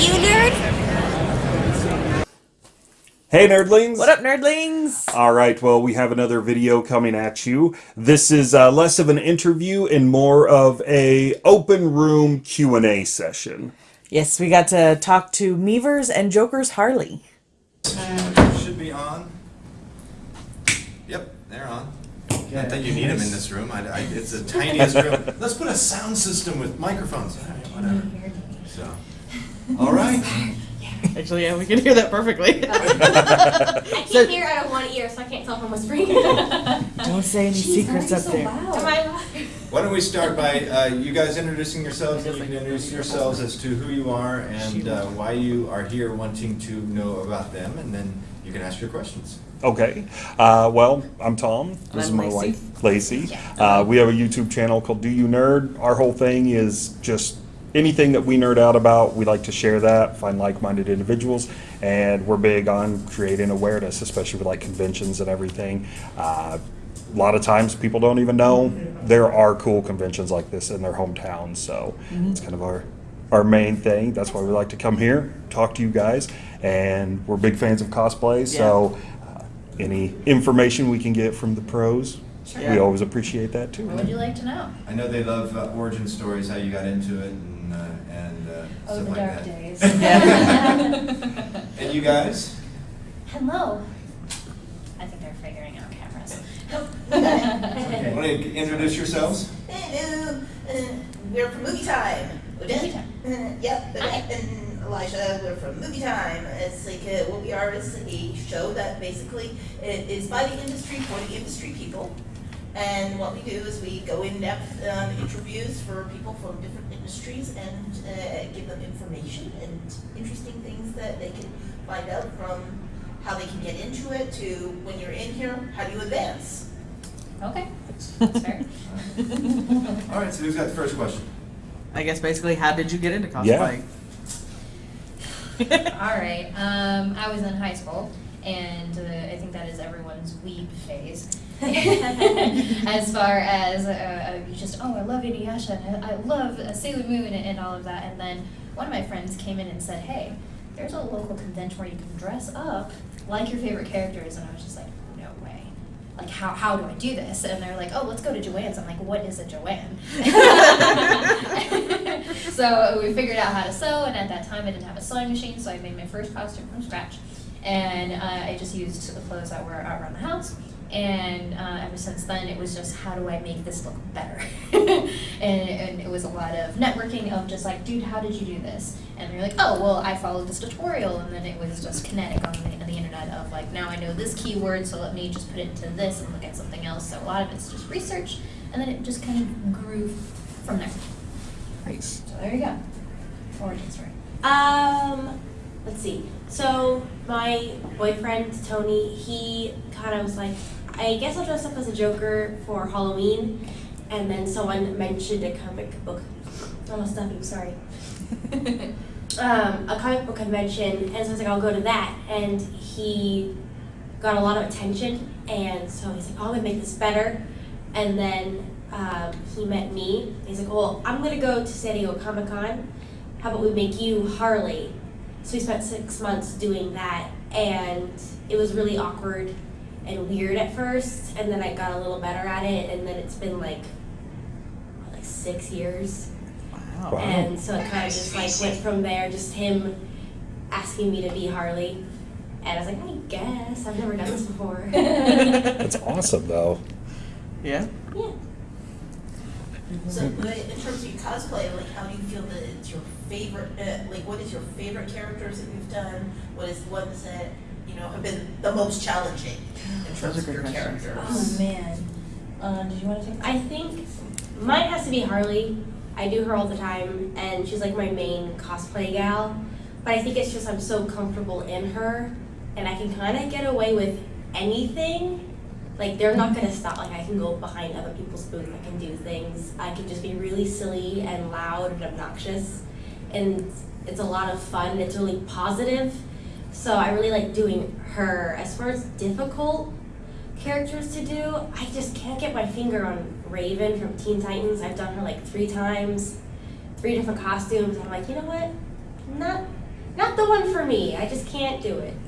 you nerd? Hey nerdlings! What up, nerdlings? All right, well, we have another video coming at you. This is uh, less of an interview and more of a open room Q&A session. Yes, we got to talk to Meevers and Joker's Harley. Should be on. Yep, they're on. I think you need them in this room. I, I, it's the tiniest room. Let's put a sound system with microphones. All right, whatever. So, all right. Actually, yeah, we can hear that perfectly. I can't hear out of one ear, so I can't tell if I'm whispering. Don't say any secrets up there. Am I? Why don't we start by uh, you guys introducing yourselves, and you can introduce yourselves as to who you are and uh, why you are here wanting to know about them, and then you can ask your questions. Okay, uh, well, I'm Tom. This is I'm my Lacey. wife, Lacey. Uh, we have a YouTube channel called Do You Nerd. Our whole thing is just anything that we nerd out about, we like to share that, find like-minded individuals, and we're big on creating awareness, especially with like conventions and everything. Uh, a lot of times people don't even know there are cool conventions like this in their hometowns, so it's kind of our our main thing. That's why we like to come here, talk to you guys, and we're big fans of cosplay. So, uh, any information we can get from the pros, we Yeah. always appreciate that too. What would you like to know? I know they love uh, origin stories, how you got into it, and, uh, and uh, Oh, stuff the like dark that. days. And you guys? Hello. I think they're figuring out cameras. Want to introduce yourselves? Hello, uh, we're from Movie Time. Odette? Movie Time. Uh, yep, Odette and Elijah, we're from Movie Time. It's like, uh, what we are is a show that basically it is by the industry for the industry people. And what we do is we go in depth um, interviews for people from different industries and uh, give them information and interesting things that they can find out from how they can get into it to when you're in here, how do you advance? Okay, that's fair. All right, so who's got the first question? I guess basically, how did you get into cosplay? All right. Um, I was in high school, and uh, I think that is everyone's weeb phase. as far as uh, uh, just oh, I love Inuyasha and I, I love uh, Sailor Moon and, and all of that. And then one of my friends came in and said, "Hey, there's a local convention where you can dress up like your favorite characters." And I was just like, "No way." Like how, how do I do this? And they're like, oh, let's go to Joann's. I'm like, what is a Joanne? so we figured out how to sew, and at that time I didn't have a sewing machine, so I made my first costume from scratch. And uh, I just used the clothes that were around the house. And uh, ever since then, it was just how do I make this look better? and, and it was a lot of networking of just like, dude, how did you do this? And they're like, oh, well, I followed this tutorial, and then it was just kinetic on the, on the internet of like, now I know this keyword, so let me just put it into this and look at something else. So a lot of it's just research, and then it just kind of grew from there. Nice. So there you go. Origin story. Um, let's see. So my boyfriend Tony, he kind of was like, I guess I'll dress up as a Joker for Halloween, and then someone mentioned a comic book. Almost stuffing. Sorry. um, a comic book convention, and so I was like, I'll go to that, and he got a lot of attention, and so he's like, oh, I'm gonna make this better, and then um, he met me. He's like, well, I'm gonna go to San Diego Comic Con. How about we make you Harley? So we spent six months doing that, and it was really awkward and weird at first, and then I got a little better at it, and then it's been like what, like six years, Wow. Wow. and so it kind of just like went from there. Just him asking me to be Harley, and I was like, I guess I've never done this before. That's awesome, though. Yeah. yeah. So, uh, in terms of your cosplay, like, how do you feel that it's your favorite? Uh, like, what is your favorite characters that you've done? What is the ones that you know have been the most challenging in terms of your question. characters? Oh, man. Uh, did you want to take I think mine has to be Harley. I do her all the time, and she's like my main cosplay gal. But I think it's just I'm so comfortable in her, and I can kind of get away with anything. Like they're not gonna stop. Like I can go behind other people's booth. I can do things. I can just be really silly and loud and obnoxious, and it's a lot of fun. It's really positive. So I really like doing her. As far as difficult, characters to do. I just can't get my finger on Raven from Teen Titans. I've done her like three times, three different costumes. I'm like, you know what? Not not the one for me. I just can't do it.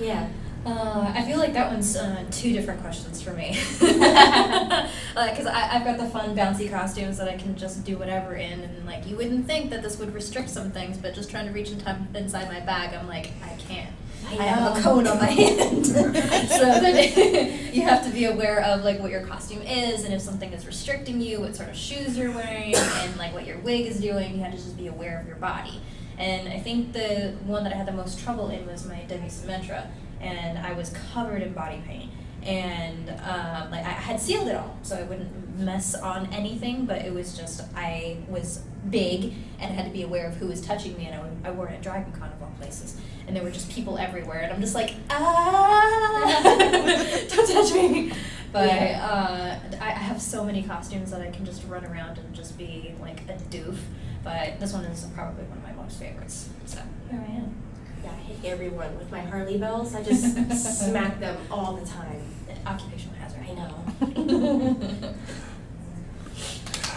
Yeah. Uh, I feel like that one's uh, two different questions for me. Because I I've got the fun, bouncy costumes that I can just do whatever in, and like you wouldn't think that this would restrict some things, but just trying to reach in time, inside my bag, I'm like, I can't. I I have a cone on my hand. so then you have to be aware of like what your costume is, and if something is restricting you, what sort of shoes you're wearing, and like what your wig is doing. You have to just be aware of your body. And I think the one that I had the most trouble in was my Demi Symmetra, and I was covered in body paint. And um, like I had sealed it all, so I wouldn't mess on anything. But it was just I was big and had to be aware of who was touching me, and I, I wore it at Dragon Con of all places, and there were just people everywhere, and I'm just like ah, don't touch me. But uh, I, I have so many costumes that I can just run around and just be like a doof. But this one is probably one of my most favorites. So here I am. Yeah, I hit everyone with my Harley bells. I just smack them all the time. Occupational hazard. I know.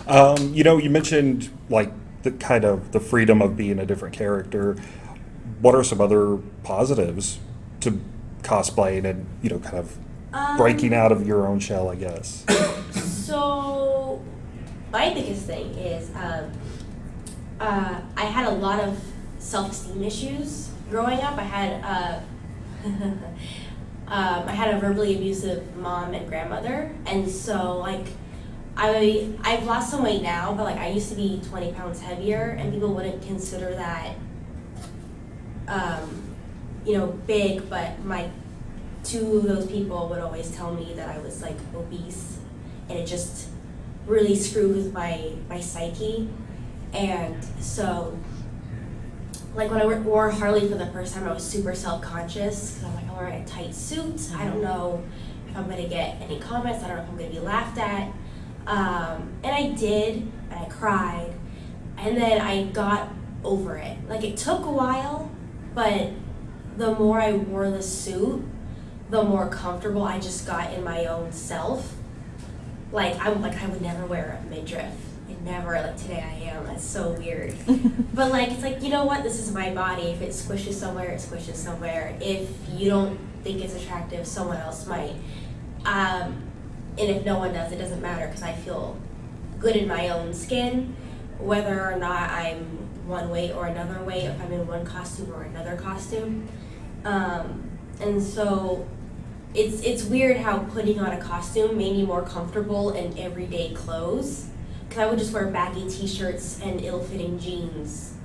Um, you know, you mentioned like the kind of the freedom of being a different character. What are some other positives to cosplaying and you know, kind of breaking Um, out of your own shell? I guess. So, my biggest thing is um, uh, I had a lot of self esteem issues growing up. I had uh, um, I had a verbally abusive mom and grandmother, and so like I I've lost some weight now, but like I used to be twenty pounds heavier, and people wouldn't consider that um, you know big, but my two of those people would always tell me that I was like obese, and it just really screwed with my my psyche, and so like when I wore- Harley for the first time, I was super self conscious because I'm like I'm wearing a tight suit. I don't know if I'm gonna get any comments. I don't know if I'm gonna be laughed at, um, and I did, and I cried, and then I got over it. Like it took a while, but the more I wore the suit, the more comfortable I just got in my own self. Like I'm like I would never wear a midriff. Never like today I am. That's so weird. but like it's like you know what? This is my body. If it squishes somewhere, it squishes somewhere. If you don't think it's attractive, someone else might. Um, and if no one does, it doesn't matter because I feel good in my own skin, whether or not I'm one way or another way. If I'm in one costume or another costume. Um, and so it's it's weird how putting on a costume made me more comfortable in everyday clothes because I would just wear baggy t-shirts and ill-fitting jeans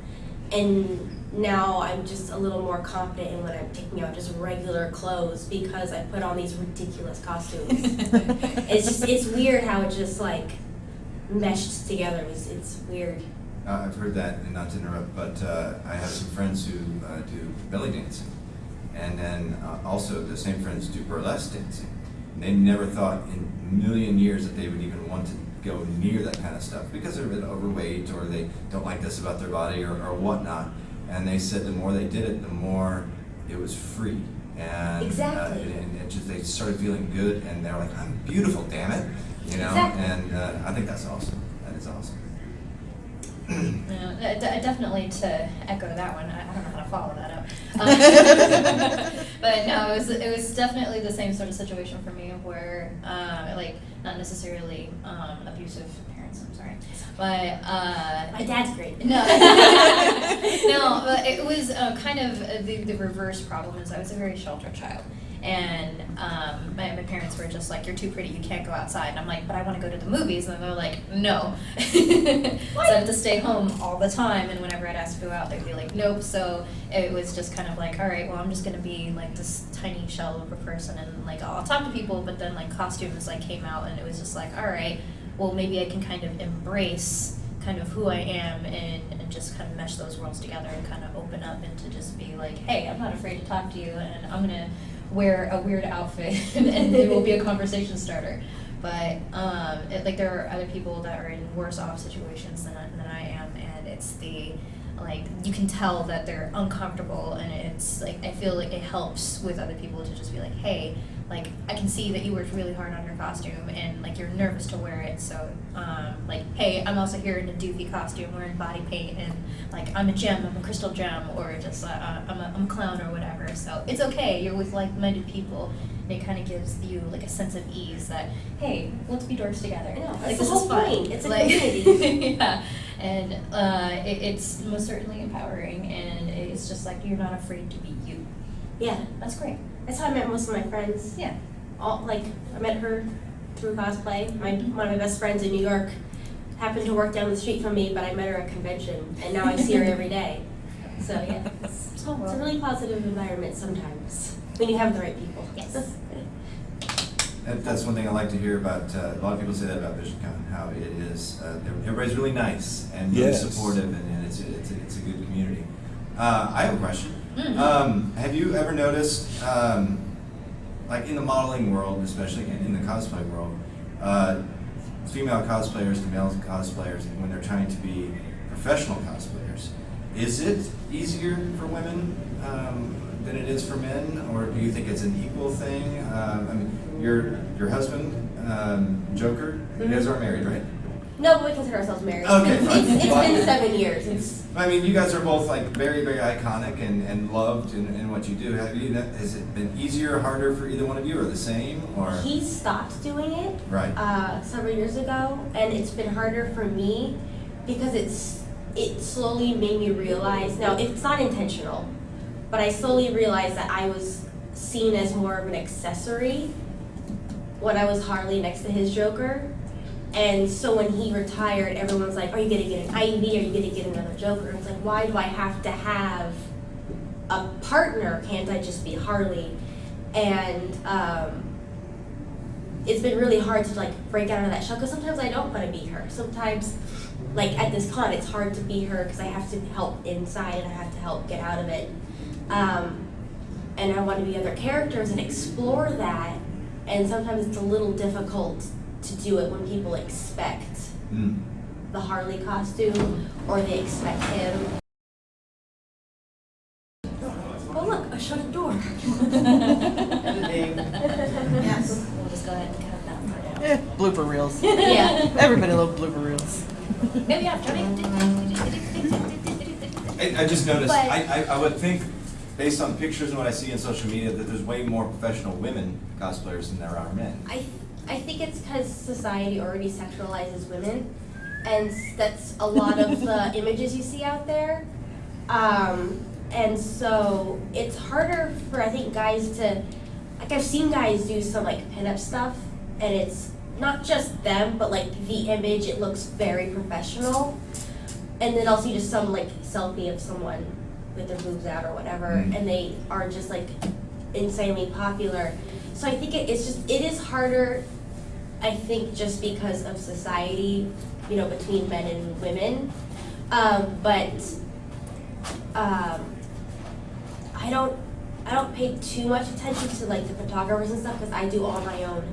and now I'm just a little more confident in when I'm taking out just regular clothes because I put on these ridiculous costumes. it's just it's weird how it just like meshed together. It's, it's weird. Uh, I've heard that, and not to interrupt, but uh, I have some friends who uh, do belly dancing. And then uh, also the same friends do burlesque dancing. And they never thought in a million years that they would even want to go near that kind of stuff because they're a bit overweight or they don't like this about their body or, or whatnot. And they said the more they did it, the more it was free. And, Exactly. Uh, and it just, they started feeling good and they're like, I'm beautiful, damn it. You know? Exactly. And uh, I think that's awesome. That is awesome. No, uh, definitely to echo that one. I, I don't know follow that up. Um, but no, it was it was definitely the same sort of situation for me where uh, like not necessarily um, abusive parents. I'm sorry, but uh, My dad's great. no, no, but it was uh, kind of the, the reverse problem is I was a very sheltered child. And um, my, my parents were just like, you're too pretty, you can't go outside. And I'm like, but I want to go to the movies. And they're like, no. so I have to stay home all the time. And whenever I'd ask to go out, they'd be like, nope. So it was just kind of like, all right, well, I'm just going to be like this tiny shell of a person. And like, I'll talk to people, but then like costumes like came out and it was just like, all right, well, maybe I can kind of embrace kind of who I am and, and just kind of mesh those worlds together and kind of open up and to just be like, hey, I'm not afraid to talk to you and I'm gonna wear a weird outfit and it will be a conversation starter. But um, it, like there are other people that are in worse off situations than than I am, and it's the like you can tell that they're uncomfortable and it's like I feel like it helps with other people to just be like, hey, like I can see that you worked really hard on your costume and like you're nervous to wear it. So um, like, hey, I'm also here in a doofy costume wearing body paint and like I'm a gem, I'm a crystal gem, or just uh, uh, I'm, a, I'm a clown or whatever. So it's okay. You're with like-minded people. And it kind of gives you like a sense of ease that hey, let's be dorks together. I know, Like this is fun. It's a Like- community. yeah, and uh, it, it's most certainly empowering, and it's just like you're not afraid to be you. Yeah, That's great. That's how I met most of my friends. Yeah. All like I met her through cosplay. My one of my best friends in New York happened to work down the street from me, but I met her at a convention, and now I see her every day. So yeah, it's, it's a really positive environment sometimes when you have the right people. Yes. That's one thing I like to hear about, uh, a lot of people say that about VisionCon, how it is, uh, everybody's really nice and really Yes. supportive and, and it's, a- it's, a- it's a good community. Uh, I have a question. Mhm. Um, have you ever noticed, um, like in the modeling world, especially in, the cosplay world, uh, female cosplayers and male cosplayers, when they're trying to be professional cosplayers, is it easier for women um, than it is for men, or do you think it's an equal thing? Um, I mean, your your husband, um, Joker, you guys aren't married, right? No, but we consider ourselves married. Okay, It's, fine. it's, it's been seven years. It's I mean, you guys are both like very, very iconic and, and loved in, in what you do. Have you? Has it been easier, or harder for either one of you, or the same, or he stopped doing it right? uh, several years ago, and it's been harder for me because it's it slowly made me realize. Now it's not intentional, but I slowly realized that I was seen as more of an accessory when I was Harley next to his Joker. And so when he retired, everyone's like, "Are you gonna get an Ivy? Are you gonna get another Joker?" And it's like, why do I have to have a partner? Can't I just be Harley? And um, it's been really hard to like break out of that shell because sometimes I don't want to be her. Sometimes, like at this con, it's hard to be her because I have to help inside and I have to help get out of it. Um, and I want to be other characters and explore that. And sometimes it's a little difficult to do it when people expect Mm. the Harley costume or they expect him. Oh look, a shut a door. Yes. We'll just go ahead and cut that part out. Eh, blooper reels. yeah. Everybody loves blooper reels. Maybe after. I, I just noticed, But- I, I, I would think, based on pictures and what I see in social media, that there's way more professional women cosplayers than there are men. I, I think it's because society already sexualizes women, and that's a lot of the images you see out there. Um, and so it's harder for I think guys to, like I've seen guys do some like pinup stuff, and it's not just them, but like the image. It looks very professional, and then I'll see just some like selfie of someone with their boobs out or whatever, Mm. and they are just like insanely popular. So I think it, it's just it is harder. I think just because of society, you know, between men and women, um, but um, I don't I don't pay too much attention to like the photographers and stuff because I do all my own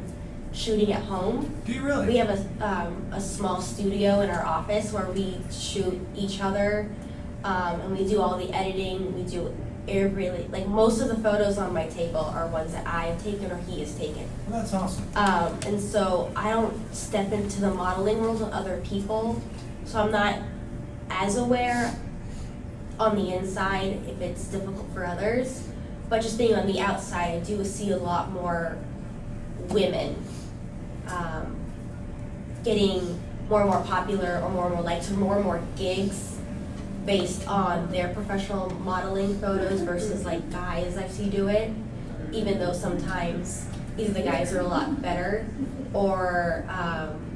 shooting at home. Do you really? We have a, um, a small studio in our office where we shoot each other, um, and we do all the editing. We do every like most of the photos on my table are ones that I have taken or he has taken. Well, that's awesome. Um, and so I don't step into the modeling world with other people, so I'm not as aware on the inside if it's difficult for others. But just being on the outside, I do see a lot more women um, getting more and more popular or more and more likes or more and more gigs based on their professional modeling photos versus like guys I see do it. Even though sometimes either the guys are a lot better or um,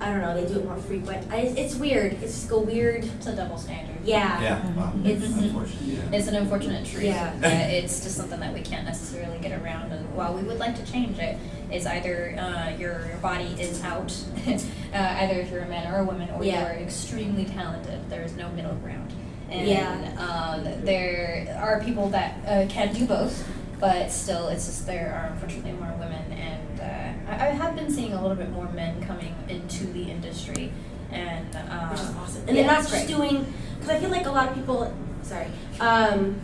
I don't know, they do it more frequent. I, it's weird. It's just a weird, It's a double standard. yeah. Yeah, wow. It's- Unfortunate, yeah. It's an unfortunate truth. Yeah. Uh, it's just something that we can't necessarily get around. And while we would like to change it, it's either uh, your body is out, uh, either if you're a man or a woman, or Yeah. you are extremely talented. There is no middle ground. And Yeah. um, there are people that uh, can do both, but still, it's just there are unfortunately more women. I, I have been seeing a little bit more men coming into the industry. And um, which is awesome. And yeah, they're not just great. doing because I feel like a lot of people, sorry, um,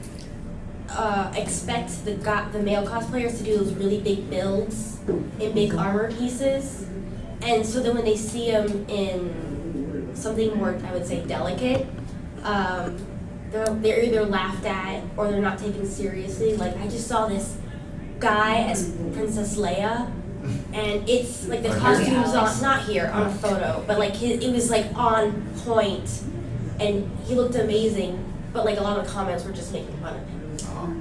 uh, expect the go- the male cosplayers to do those really big builds in big armor pieces, and so then when they see them in something more, I would say, delicate, um, they're they're either laughed at or they're not taken seriously. Like I just saw this guy as Princess Leia. And it's like the Or costumes on, not here on a photo, but like his, it was like on point, and he looked amazing. But like a lot of the comments were just making fun of him. Oh.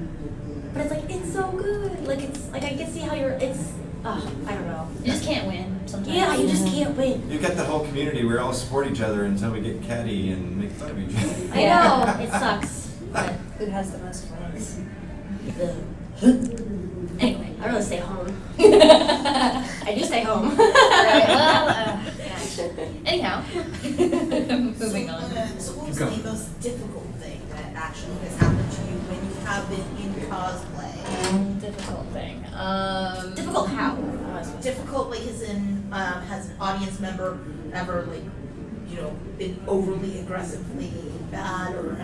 But it's like it's so good. Like it's like I can see how you're. It's uh, I don't know. You just can't win sometimes. Yeah, you just can't win. You've got the whole community, we all support each other until we get catty and make fun of each other. I know it sucks, but Who has the most wins? Anyway. I really stay home. Right, I do stay home. well, uh, yeah. Anyhow, moving on. uh, so what was the most difficult thing that actually has happened to you when you have been in cosplay? Difficult thing. Um, Difficult how? Difficult, like, as in, um, has an audience member ever, like, you know, been overly aggressively bad, or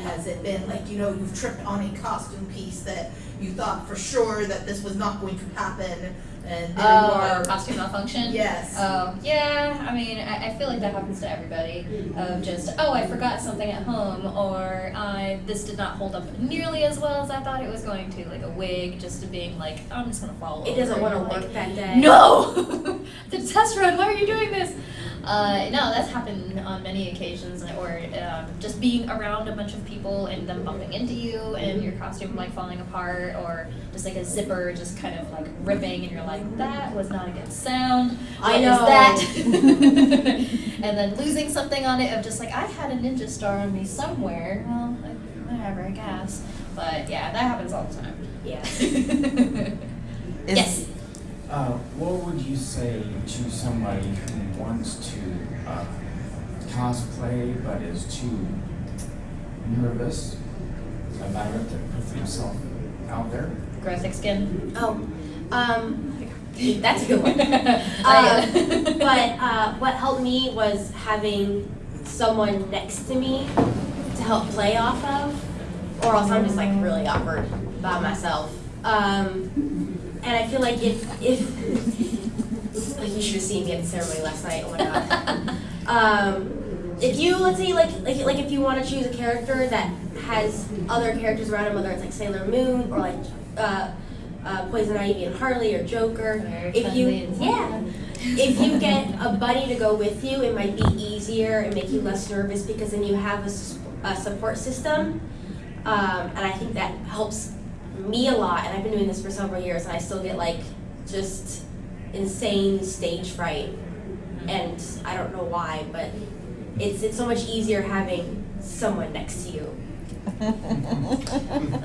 has it been like, you know, you've tripped on a costume piece that you thought for sure that this was not going to happen, and there you Oh, are. costume malfunction? Yes. Oh, yeah, I mean, I, I feel like that happens to everybody. Of just, oh, I forgot something at home, or I this did not hold up nearly as well as I thought it was going to. Like a wig, just to being like, I'm just gonna follow It over doesn't want to and, like, work that day. No! the test run, why are you doing this? Uh, no, that's happened on many occasions, or um, just being around a bunch of people and them bumping into you and your costume like falling apart, or just like a zipper just kind of like ripping, and you're like, that was not a good sound. I What is know. that? and then losing something on it of just like, I had a ninja star on me somewhere. Well, like, whatever, I guess. But yeah, that happens all the time. Yeah. Is- yes. Uh, what would you say to somebody who wants to uh, cosplay but is too nervous about it to put themselves out there? Grow thick skin. Oh, um, that's a good one. Uh, but uh, what helped me was having someone next to me to help play off of, or else I'm just like really awkward by myself. Um, and I feel like if if like you should have seen me at the ceremony last night. Oh my god. Um, if you let's say like like like if you want to choose a character that has other characters around him, whether it's like Sailor Moon or like uh, uh, Poison Ivy and Harley or Joker, if you yeah if you get a buddy to go with you, it might be easier and make you less nervous because then you have a, a support system. Um, and I think that helps me a lot. And I've been doing this for several years, and I still get like just insane stage fright. Mm-hmm. And I don't know why, but it's it's so much easier having someone next to you. Um,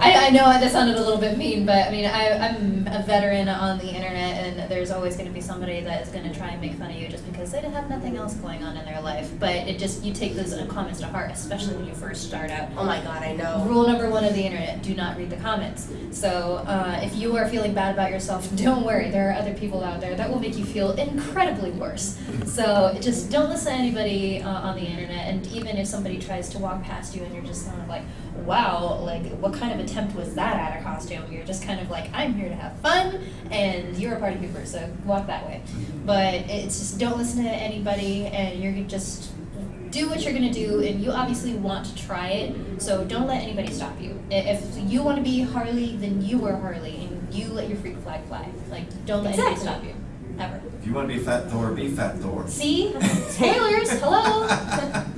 I, I know that sounded a little bit mean, but I mean, I, I'm a veteran on the internet, and there's always going to be somebody that is going to try and make fun of you just because they have nothing else going on in their life. But it just, you take those comments to heart, especially when you first start out. Oh my god, I know. Rule number one of the internet do not read the comments. So, uh, if you are feeling bad about yourself, don't worry, there are other people out there that will make you feel incredibly worse. So, just don't listen to anybody uh, on the internet, and even if somebody tries to walk past you and you're just kind of like, wow, like, what kind of attempt was that at a costume? You're just kind of like, I'm here to have fun, and you're a party pooper, so walk that way. But it's just don't listen to anybody, and you're just do what you're gonna do, and you obviously want to try it, so don't let anybody stop you. If you want to be Harley, then you are Harley, and you let your freak flag fly. Like, don't let anybody stop you, ever. If you want to be Fat Thor, be Fat Thor. See, spoilers. Hello.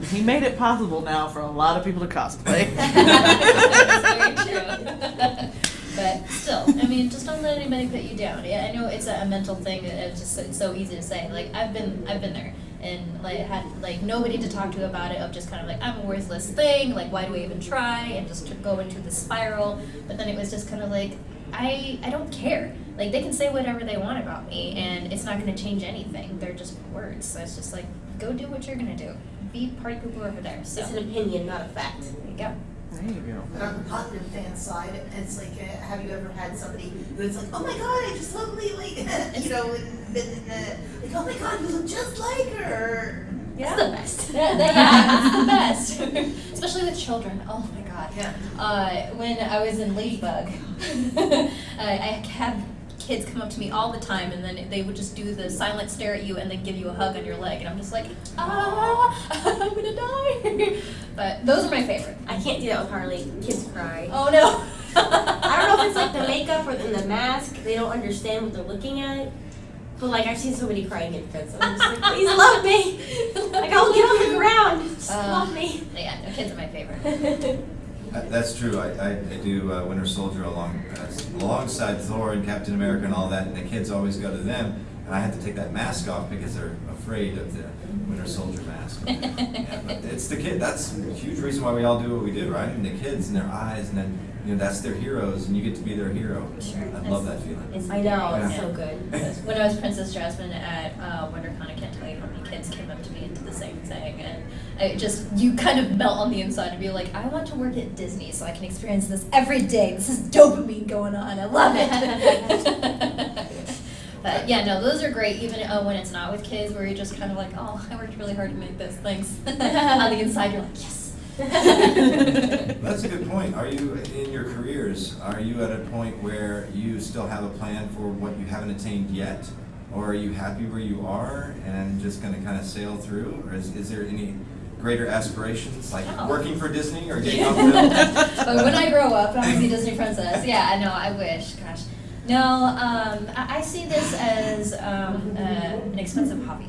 He made it possible now for a lot of people to cosplay. That's very true. but still, I mean, just don't let anybody put you down. Yeah, I know it's a, a mental thing. and It's just it's so easy to say. Like I've been I've been there and like had like nobody to talk to about it. Of just kind of like I'm a worthless thing. Like why do I even try? And just to go into the spiral. But then it was just kind of like I I don't care. Like they can say whatever they want about me, and it's not going to change anything. They're just words. So it's just like go do what you're gonna do. Be party pooper over there. So It's an opinion, not a fact. there you go. There you go. But on the positive fan side, it's like, uh, have you ever had somebody who's like, oh my god, I just totally like, you know, and been uh, like, oh my god, you look just like her. It's the best. Yeah, that- yeah, it's the best, especially with children. Oh my god. Yeah. Uh, when I was in Ladybug, I, I have kids come up to me all the time, and then they would just do the silent stare at you, and then give you a hug on your leg, and I'm just like, ah, I'm gonna die. but those are my favorite. I can't do that with Harley. Kids cry. Oh no. I don't know if it's like the makeup or in the mask. They don't understand what they're looking at. But like I've seen so many crying infants. I'm just like, please love me. Like I'll get on the ground. Just Uh, love me. Yeah, no, kids are my favorite. Uh, That's true. I, I, I do uh, Winter Soldier along uh, alongside Thor and Captain America and all that, and the kids always go to them, and I have to take that mask off because they're afraid of the Winter Soldier mask. yeah, but it's the kid. That's a huge reason why we all do what we do, right? And the kids and their eyes, and then you know that's their heroes, and you get to be their hero. Sure. I love that feeling. It's I know, it's so good. When I was Princess Jasmine at uh, WonderCon, I can't tell you how many kids came up to me and did the same thing, and I just you kind of melt on the inside and be like, I want to work at Disney so I can experience this every day. This is dopamine going on. I love it. but yeah, no, those are great. Even uh, when it's not with kids, where you're just kind of like, oh, I worked really hard to make this. Thanks. on the inside, you're like, yes. That's a good point. Are you, in your careers, are you at a point where you still have a plan for what you haven't attained yet? Or are you happy where you are and just gonna kind of sail through? Or is, is there any greater aspirations, like No. working for Disney or getting off the but when I grow up, I'm gonna be a Disney princess. Yeah, I know. I wish. Gosh, no. Um, I, I see this as um, uh, an expensive hobby,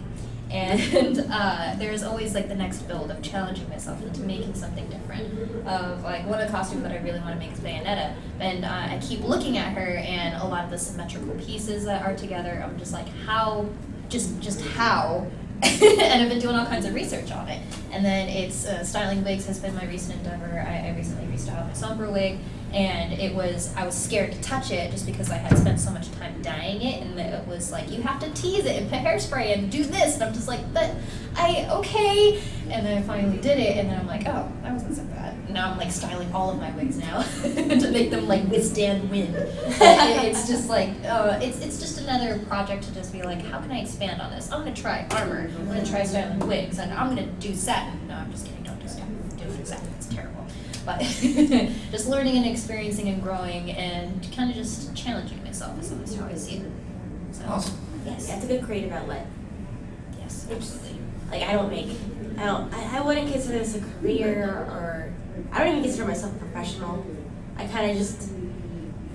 and uh, there's always like the next build of challenging myself into making something different. Of like one of the costumes that I really want to make is Bayonetta, and uh, I keep looking at her and a lot of the symmetrical pieces that are together. I'm just like, how, just just how. and I've been doing all kinds of research on it. And then it's uh, styling wigs has been my recent endeavor. I, I recently restyled my Sombra wig, and it was I was scared to touch it just because I had spent so much time dyeing it, and it was like you have to tease it and put hairspray and do this, and I'm just like, but I okay. And then I finally did it, and then I'm like, oh, that wasn't so bad. Now I'm like styling all of my wigs now to make them like withstand wind. It's just like uh, it's it's just another project to just be like, how can I expand on this? I'm gonna try armor. I'm gonna try styling wigs, and I'm gonna do satin. No, I'm just kidding. Don't do satin. Do satin. It's terrible. But just learning and experiencing and growing and kind of just challenging myself is always how I see it. So, Awesome. Yes, that's a good creative outlet. Yes, absolutely. Like I don't make, I don't, I, I wouldn't consider this a career or, I don't even consider myself a professional. I kind of just,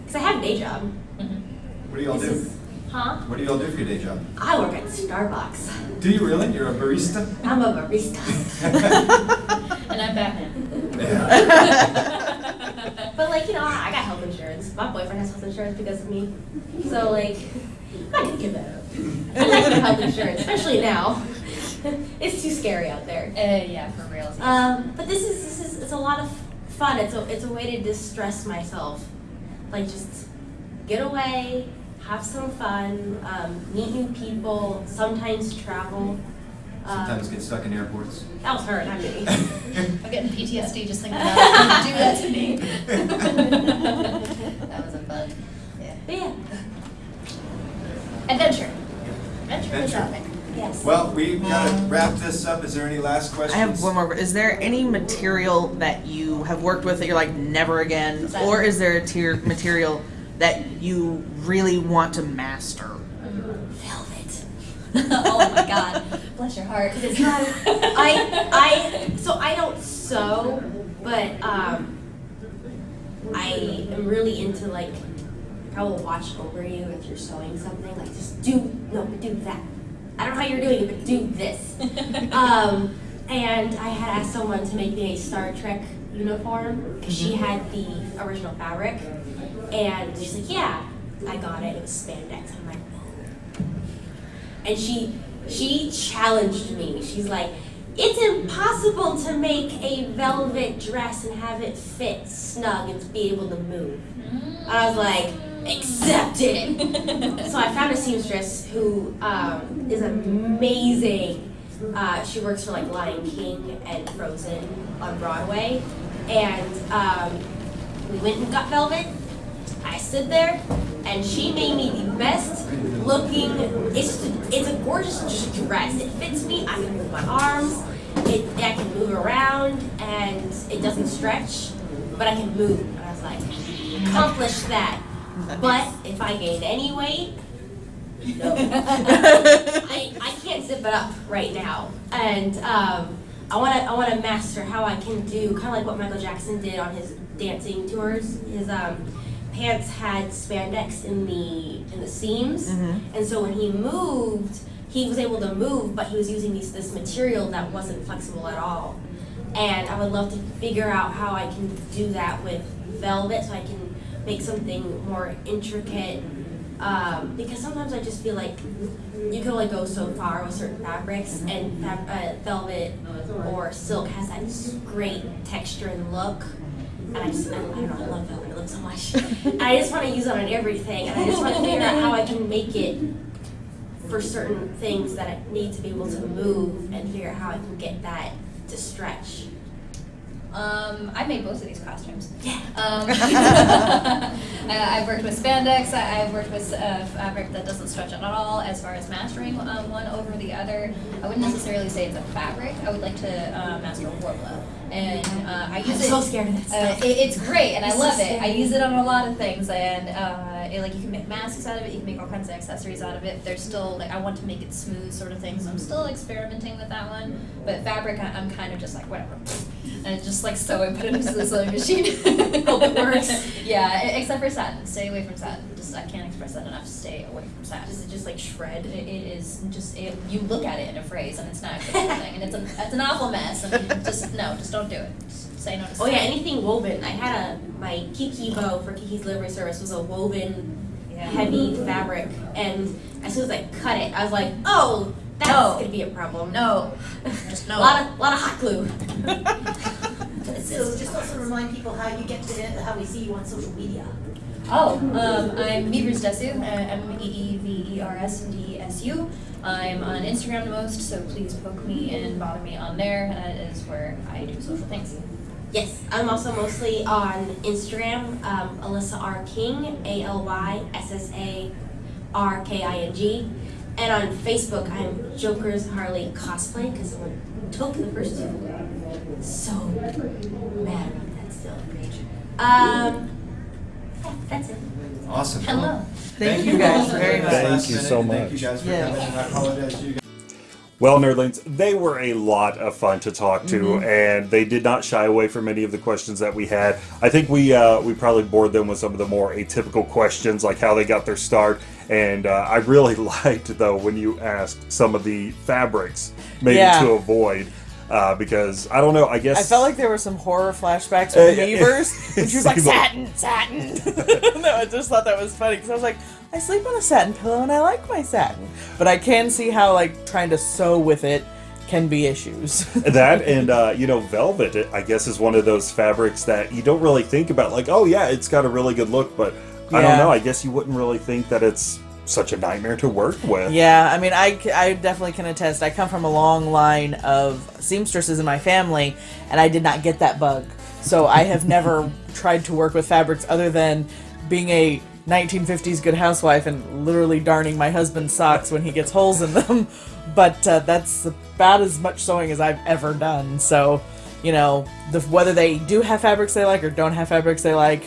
because I have a day job. Mhm. What do y'all do? is- Huh? What do y'all do for your day job? I work at Starbucks. Do you really? You're a barista? I'm a barista. And I'm Batman. but like, you know, I I got health insurance. My boyfriend has health insurance because of me. So like, I can give that up. I like the health insurance, especially now. it's too scary out there. Uh, yeah, for real. Um, but this is this is it's a lot of fun. It's a it's a way to distress myself, like just get away, have some fun, um, meet new people, sometimes travel. Um, Sometimes get stuck in airports. that was her, not me. I'm getting PTSD just thinking about it. Do that to me. that was a fun. Yeah. But yeah, Adventure. Adventure Adventure. Yes. Well, we've gotta wrap this up. Is there any last questions? I have one more. Is there any material that you have worked with that you're like never again, What's or is there a tier material that you really want to master? oh my god. Bless your heart. It's not. I I so I don't sew, but um, I am really into like I will watch over you if you're sewing something. Like just do no, do that. I don't know how you're doing it, but do this. um, and I had asked someone to make me a Star Trek uniform because she had the original fabric, and she's like, "Yeah, I got it. It was spandex." I'm like, and she she challenged me. She's like, "It's impossible to make a velvet dress and have it fit snug and be able to move." And I was like, "Accept it." so I found a seamstress who um, is amazing. Uh, she works for like Lion King and Frozen on Broadway, and um, we went and got velvet, I stood there, and she made me the best looking. It's just a, it's a gorgeous just dress. It fits me. I can move my arms. It I can move around, and it doesn't stretch, but I can move. And I was like, accomplish that. But if I gain any weight, no. I, I can't zip it up right now. And um, I wanna I wanna master how I can do kind of like what Michael Jackson did on his dancing tours. His um, pants had spandex in the in the seams, and so when he moved, he was able to move, but he was using these, this material that wasn't flexible at all. And I would love to figure out how I can do that with velvet, so I can make something more intricate. Um, because sometimes I just feel like you can only go so far with certain fabrics, and fab- uh, velvet or silk has that great texture and look. And I just, I, I don't know, I love velvet, it looks so much. and I just want to use it on everything, and I just want to figure out how I can make it for certain things that I need to be able to move and figure out how I can get that to stretch. Um, I made both of these costumes. Um, I- I've worked with spandex. I, I've worked with uh, fabric that doesn't stretch at all. As far as mastering um, one over the other, I wouldn't necessarily say it's a fabric. I would like to uh, master Worbla, and uh, I use I'm it. so scared of that Uh, stuff. it, it's great, and I It's so love it. I use it on a lot of things, and uh, it, like you can make masks out of it. You can make all kinds of accessories out of it. There's still like I want to make it smooth, sort of thing. So I'm still experimenting with that one. But fabric, I, I'm kind of just like whatever, and just like sew it, put it into the sewing machine. Hope it works. yeah, except for satin. Stay away from satin. Just I can't express that enough. Stay away from satin. Just, just like shred. It, it is just it, you look at it in a phrase, and it's not a good thing, and it's a it's an awful mess. And just no, just don't do it. Just say no to Oh yeah, anything woven. I had a my Kiki bow for Kiki's delivery service was a woven Yeah. heavy fabric, and as soon as I cut it, I was like, oh, that's No. gonna be a problem. No, just no. A lot of lot of hot glue. So just also remind people how you get to, how we see you on social media. Oh, um, I'm Meevers Desu, uh, M E E V E R S D E S U. I'm on Instagram the most, so please poke me and bother me on there. That is where I do social things. Yes, I'm also mostly on Instagram, um, Alyssa R King, A L Y S S A R K I N G, and on Facebook I'm Joker's Harley cosplay because someone took the first two. So mad about that still. Um, yeah, that's it. Awesome. Hello. Thank you guys very much. Thank you so much. Thank you guys for Yes. coming, I apologize to you guys. Well, nerdlings, they were a lot of fun to talk to, and they did not shy away from any of the questions that we had. I think we uh, we probably bored them with some of the more atypical questions, like how they got their start. And uh, I really liked though when you asked some of the fabrics maybe Yeah. to avoid, uh, because I don't know. I guess I felt like there were some horror flashbacks Uh, with yeah, Weavers. it when she was like, satin, satin. no, I just thought that was funny because I was like, I sleep on a satin pillow and I like my satin. But I can see how, like, trying to sew with it can be issues. that and uh, you know velvet i guess is one of those fabrics that you don't really think about like oh yeah it's got a really good look but i don't know i guess you wouldn't really think that it's such a nightmare to work with Yeah, I mean, I, I definitely can attest. I come from a long line of seamstresses in my family, and I did not get that bug. So I have never tried to work with fabrics other than being a 1950s good housewife and literally darning my husband's socks when he gets holes in them. But uh, that's about as much sewing as I've ever done. So, you know, the, whether they do have fabrics they like or don't have fabrics they like,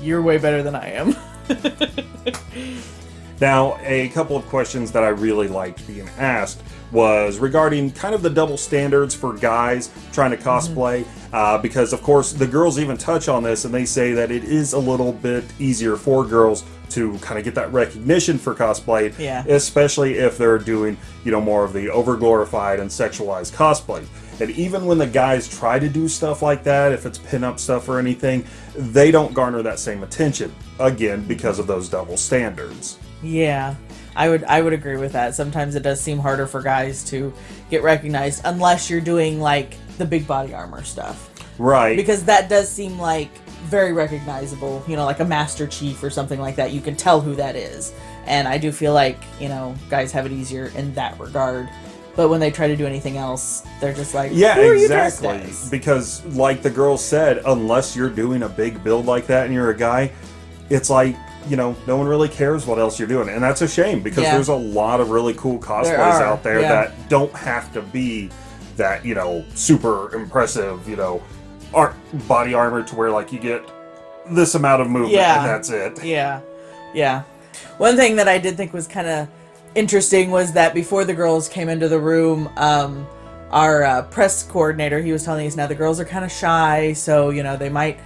you're way better than I am. Now, a couple of questions that I really liked being asked was regarding kind of the double standards for guys trying to cosplay, uh, because of course the girls even touch on this and they say that it is a little bit easier for girls to kind of get that recognition for cosplay, Yeah. especially if they're doing you know more of the overglorified and sexualized cosplay. And even when the guys try to do stuff like that, if it's pinup stuff or anything, they don't garner that same attention. Again, because of those double standards. Yeah, I would I would agree with that. Sometimes it does seem harder for guys to get recognized unless you're doing like the big body armor stuff. Right. Because that does seem like very recognizable, you know, like a master chief or something like that. You can tell who that is. And I do feel like, you know, guys have it easier in that regard. But when they try to do anything else, they're just like, yeah, who are you exactly. Because, like the girl said, unless you're doing a big build like that and you're a guy, it's like you know no one really cares what else you're doing, and that's a shame because Yeah. there's a lot of really cool cosplays There out there yeah. that don't have to be that you know super impressive you know art body armor to where like you get this amount of movement Yeah. and that's it. Yeah, yeah. One thing that I did think was kind of interesting was that before the girls came into the room, um, our uh, press coordinator he was telling us now the girls are kind of shy, so you know they might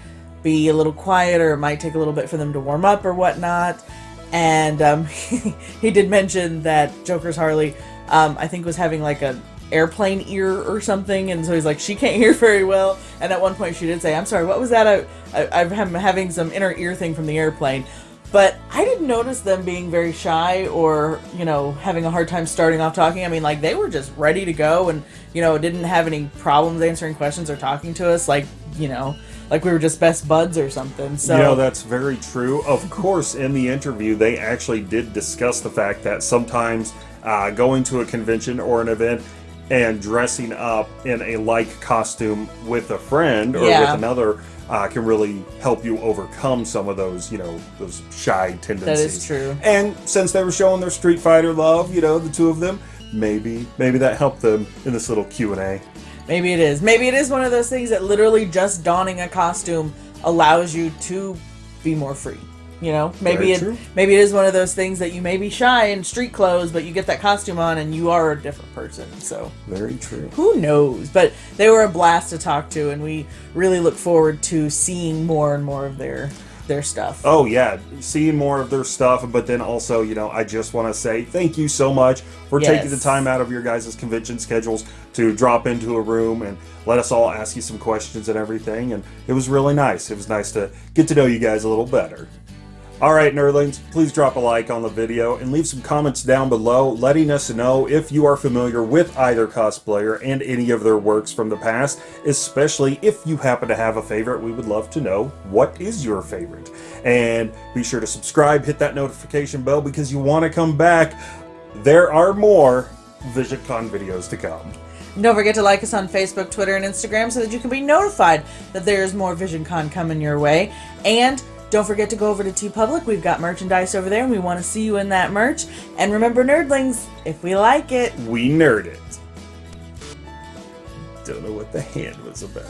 be a little quiet or it might take a little bit for them to warm up or whatnot. And um, he did mention that Joker's Harley, um, I think, was having like an airplane ear or something, and so he's like she can't hear very well. And at one point she did say, "I'm sorry, what was that? I, I I'm having some inner ear thing from the airplane." But I didn't notice them being very shy or, you know, having a hard time starting off talking. I mean, like, they were just ready to go and, you know, didn't have any problems answering questions or talking to us, like, you know, like we were just best buds or something. So, You know, that's very true. Of course, in the interview, they actually did discuss the fact that sometimes uh, going to a convention or an event and dressing up in a like costume with a friend or Yeah. with another uh, can really help you overcome some of those, you know, those shy tendencies. That is true. And since they were showing their Street Fighter love, you know, the two of them, maybe maybe that helped them in this little Q and A. maybe it is. Maybe it is one of those things that literally just donning a costume allows you to be more free. You know, maybe Very it true. maybe it is one of those things that you may be shy in street clothes, but you get that costume on and you are a different person. So Very true. who knows? But they were a blast to talk to, and we really look forward to seeing more and more of their their stuff. Oh yeah, seeing more of their stuff, but then also, you know, I just want to say thank you so much for taking the time out of your guys' convention schedules to drop into a room and let us all ask you some questions and everything. And it was really nice. It was nice to get to know you guys a little better. All right, nerdlings, please drop a like on the video and leave some comments down below letting us know if you are familiar with either cosplayer and any of their works from the past, especially if you happen to have a favorite. We would love to know what is your favorite. And be sure to subscribe, hit that notification bell because you want to come back. There are more VisionCon videos to come. Don't forget to like us on Facebook, Twitter, and Instagram so that you can be notified that there's more VisionCon coming your way. And don't forget to go over to TeePublic. We've got merchandise over there, and we want to see you in that merch. And remember, nerdlings, if we like it, We nerd it. Don't know what the hand was about.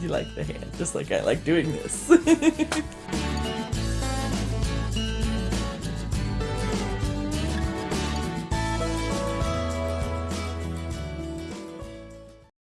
you like the hand, just like I like doing this.